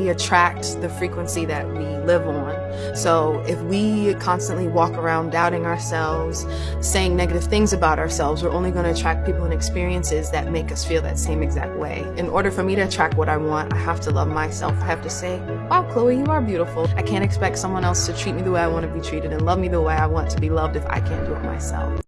We attract the frequency that we live on. So if we constantly walk around doubting ourselves, saying negative things about ourselves, we're only going to attract people and experiences that make us feel that same exact way. In order for me to attract what I want, I have to love myself. I have to say, wow, Chloe, you are beautiful. I can't expect someone else to treat me the way I want to be treated and love me the way I want to be loved if I can't do it myself.